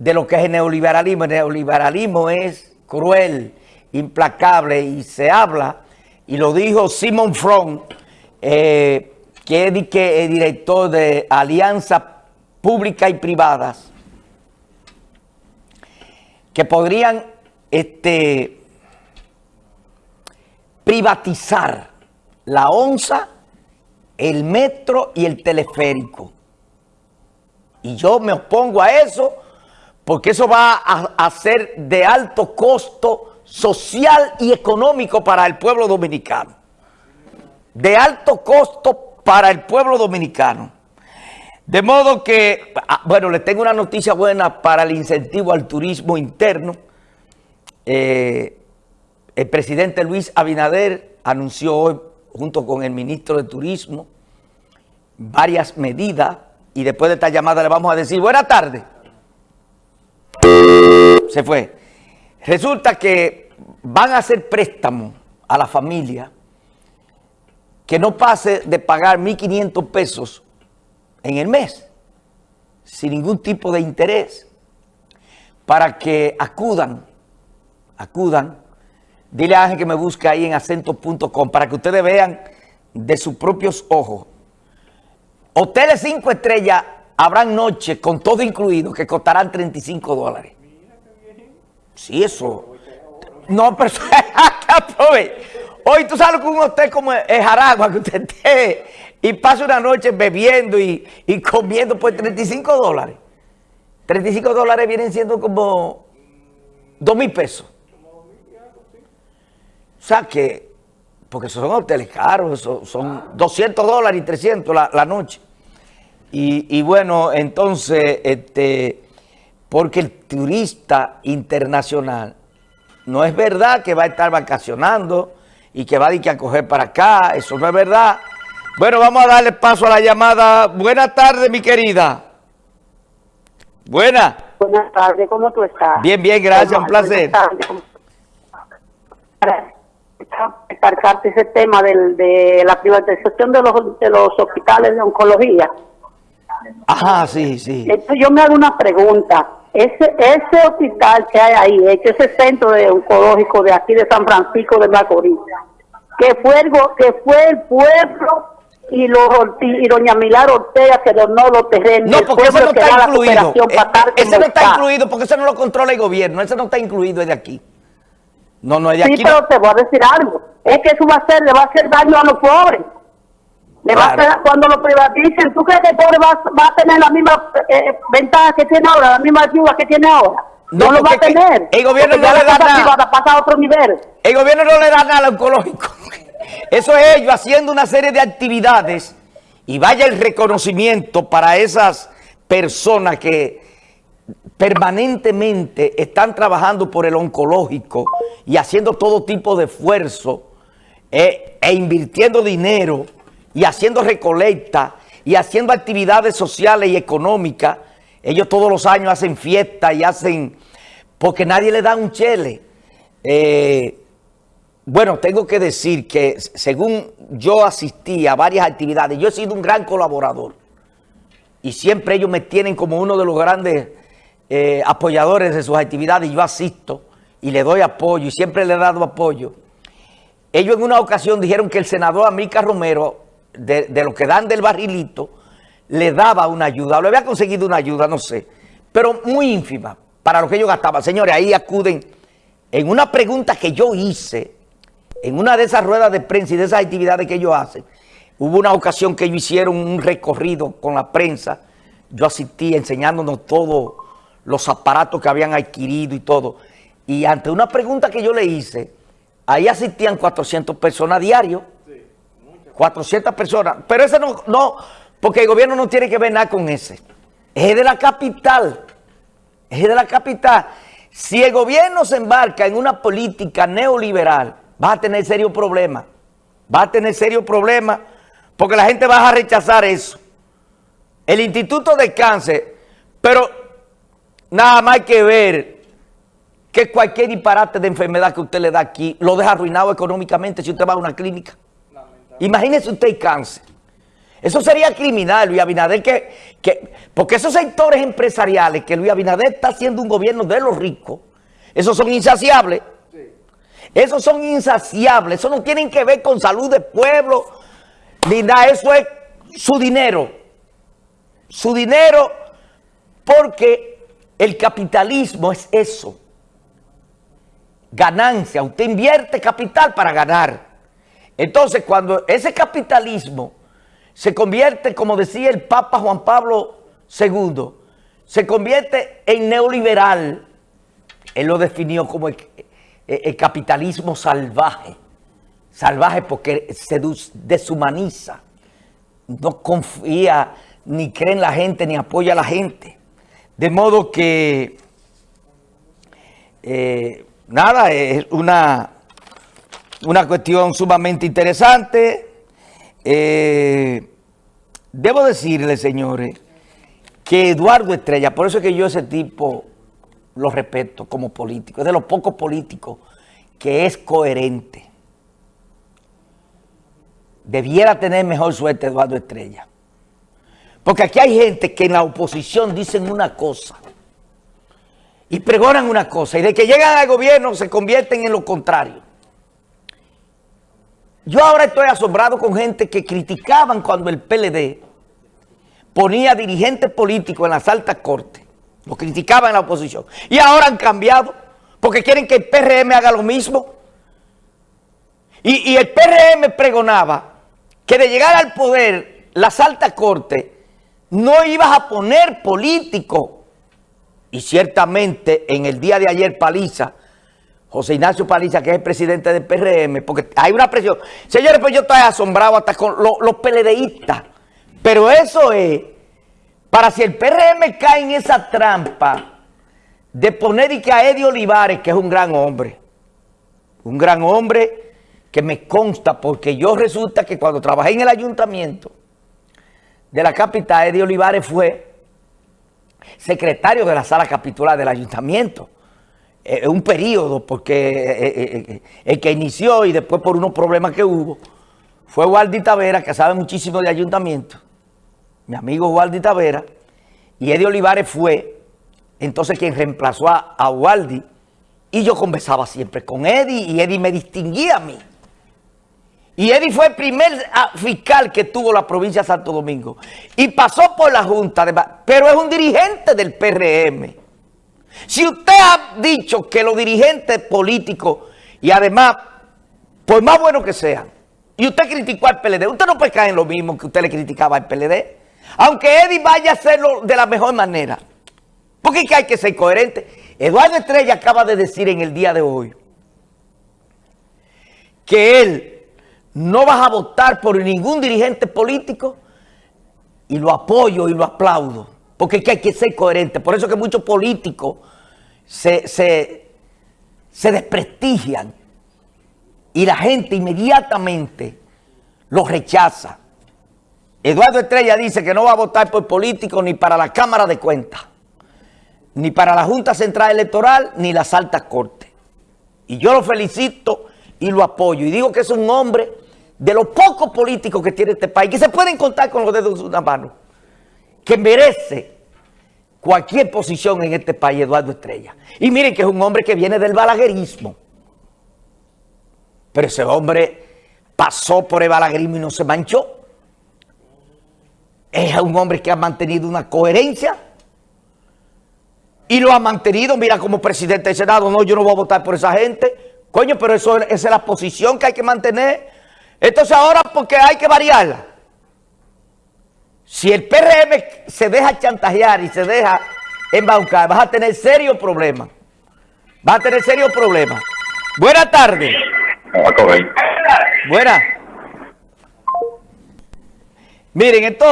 de lo que es el neoliberalismo. El neoliberalismo es cruel, implacable y se habla, y lo dijo Simon Fromm, eh, que es el director de Alianzas Públicas y Privadas, que podrían este, privatizar la onza, el metro y el teleférico. Y yo me opongo a eso porque eso va a, ser de alto costo social y económico para el pueblo dominicano. De alto costo para el pueblo dominicano. De modo que, ah, bueno, les tengo una noticia buena para el incentivo al turismo interno. Eh, el presidente Luis Abinader anunció hoy, junto con el ministro de Turismo, varias medidas y después de esta llamada le vamos a decir, buena tarde. Se fue. Resulta que van a hacer préstamo a la familia que no pase de pagar 1.500 pesos en el mes, sin ningún tipo de interés, para que acudan, acudan. Dile a Ángel que me busque ahí en acento.com para que ustedes vean de sus propios ojos Hoteles 5 estrellas habrán noches con todo incluido que costarán 35 dólares. Sí, eso. No, pero Hoy tú sales con un hotel como el Jaragua que usted esté y pasa una noche bebiendo y, y comiendo por 35 dólares. 35 dólares vienen siendo como 2 mil pesos. O sea que porque son hoteles caros, son 200 dólares y 300 la, noche. Y, bueno, entonces, este, porque el turista internacional no es verdad que va a estar vacacionando y que va a, ir a coger para acá, eso no es verdad. Bueno, vamos a darle paso a la llamada. Buenas tardes, mi querida. Buenas. Buenas tardes, ¿cómo tú estás? Bien, bien, gracias, un placer cargarte ese tema del, de la privatización de los, de los hospitales de oncología. Ajá, sí, sí. Entonces yo me hago una pregunta. Ese, ese hospital que hay ahí, ese centro de oncológico de aquí de San Francisco de Macorís, que fue el, que fue el pueblo y, los, y doña Milar Ortega que donó los terrenos. No, porque eso no está incluido. Eh, ese no está incluido porque eso no lo controla el gobierno. Ese no está incluido de aquí. No, no, de aquí. Sí, pero te voy a decir algo. Es que eso va a hacer, le va a hacer daño a los pobres. Le va a hacer, cuando lo privaticen, ¿tú crees que el pobre va, va a tener la misma eh, ventaja que tiene ahora, la misma ayuda que tiene ahora? No, lo va a tener. El gobierno no le da nada. pasa a otro nivel. El gobierno no le da nada al oncológico. Eso es ellos haciendo una serie de actividades y vaya el reconocimiento para esas personas que permanentemente están trabajando por el oncológico y haciendo todo tipo de esfuerzo eh, e invirtiendo dinero y haciendo recolecta y haciendo actividades sociales y económicas. Ellos todos los años hacen fiestas y hacen... porque nadie le da un chele. Eh, bueno, tengo que decir que según yo asistí a varias actividades, yo he sido un gran colaborador y siempre ellos me tienen como uno de los grandes eh, apoyadores de sus actividades, yo asisto y le doy apoyo y siempre le he dado apoyo. Ellos en una ocasión dijeron que el senador Amílcar Romero, de, lo que dan del barrilito, le daba una ayuda, le había conseguido una ayuda, no sé, pero muy ínfima para lo que ellos gastaban. Señores, ahí acuden en una pregunta que yo hice, en una de esas ruedas de prensa y de esas actividades que ellos hacen, hubo una ocasión que ellos hicieron un recorrido con la prensa, yo asistí enseñándonos todo los aparatos que habían adquirido y todo. Y ante una pregunta que yo le hice, ahí asistían 400 personas diario. 400 personas. Pero ese no, no, porque el gobierno no tiene que ver nada con ese. Es de la capital. Es de la capital. Si el gobierno se embarca en una política neoliberal, va a tener serio problema. Va a tener serio problema porque la gente va a rechazar eso. El Instituto de Cáncer, pero Nada más hay que ver que cualquier disparate de enfermedad que usted le da aquí lo deja arruinado económicamente si usted va a una clínica. Imagínese usted el cáncer. Eso sería criminal, Luis Abinader, que, que, porque esos sectores empresariales que Luis Abinader está haciendo un gobierno de los ricos, esos son insaciables. Esos son insaciables, eso no tienen que ver con salud de pueblo, ni nada, eso es su dinero. Su dinero porque el capitalismo es eso. Ganancia, usted invierte capital para ganar. Entonces, cuando ese capitalismo se convierte, como decía el Papa Juan Pablo II, se convierte en neoliberal, él lo definió como el, capitalismo salvaje, salvaje porque se deshumaniza, no confía, ni cree en la gente, ni apoya a la gente. De modo que, eh, nada, es una, una cuestión sumamente interesante. Eh, debo decirle, señores, que Eduardo Estrella, por eso es que yo ese tipo lo respeto como político, es de los pocos políticos que es coherente. Debiera tener mejor suerte Eduardo Estrella. Porque aquí hay gente que en la oposición dicen una cosa y pregonan una cosa y de que llegan al gobierno se convierten en lo contrario. Yo ahora estoy asombrado con gente que criticaban cuando el PLD ponía dirigentes políticos en las altas cortes. Lo criticaban en la oposición. Y ahora han cambiado porque quieren que el PRM haga lo mismo. Y, el PRM pregonaba que de llegar al poder las altas cortes no ibas a poner político. Y ciertamente en el día de ayer Paliza, José Ignacio Paliza, que es el presidente del PRM, porque hay una presión. Señores, pues yo estoy asombrado hasta con los, los PLDistas. Pero eso es, para si el PRM cae en esa trampa de poner y que a Eddie Olivares, que es un gran hombre, un gran hombre que me consta, porque yo resulta que cuando trabajé en el ayuntamiento, de la capital, Eddie Olivares fue secretario de la sala capitular del ayuntamiento. Eh, un periodo, porque eh, eh, el que inició y después por unos problemas que hubo, fue Waldi Tavera, que sabe muchísimo de ayuntamiento, mi amigo Waldi Tavera, y Eddie Olivares fue entonces quien reemplazó a, a Waldi, y yo conversaba siempre con Eddie, y Eddie me distinguía a mí. Y Eddie fue el primer ah, fiscal que tuvo la provincia de Santo Domingo. Y pasó por la Junta, de, pero es un dirigente del PRM. Si usted ha dicho que los dirigentes políticos, y además, por más bueno que sean, y usted criticó al PLD, usted no puede caer en lo mismo que usted le criticaba al PLD. Aunque Eddie vaya a hacerlo de la mejor manera. Porque hay que ser coherente. Eduardo Estrella acaba de decir en el día de hoy que él no vas a votar por ningún dirigente político y lo apoyo y lo aplaudo, porque es que hay que ser coherente. Por eso que muchos políticos se, se, desprestigian y la gente inmediatamente los rechaza. Eduardo Estrella dice que no va a votar por políticos ni para la Cámara de Cuentas, ni para la Junta Central Electoral, ni las altas cortes. Y yo lo felicito y lo apoyo. Y digo que es un hombre de los pocos políticos que tiene este país, que se pueden contar con los dedos de una mano, que merece cualquier posición en este país, Eduardo Estrella. Y miren que es un hombre que viene del balaguerismo. Pero ese hombre pasó por el balaguerismo y no se manchó. Es un hombre que ha mantenido una coherencia y lo ha mantenido, mira, como presidente del Senado, no, yo no voy a votar por esa gente. Coño, pero eso, esa es la posición que hay que mantener entonces ahora porque hay que variarla. Si el PRM se deja chantajear y se deja embaucar, vas a tener serios problemas. Vas a tener serios problemas. Buenas tardes. Buenas. Miren, entonces...